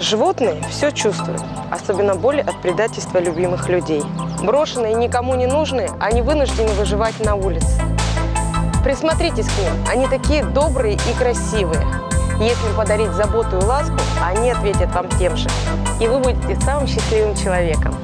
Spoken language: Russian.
Животные все чувствуют, особенно боль от предательства любимых людей. Брошенные и никому не нужные, они вынуждены выживать на улице. Присмотритесь к ним, они такие добрые и красивые. Если подарить заботу и ласку, они ответят вам тем же. И вы будете самым счастливым человеком.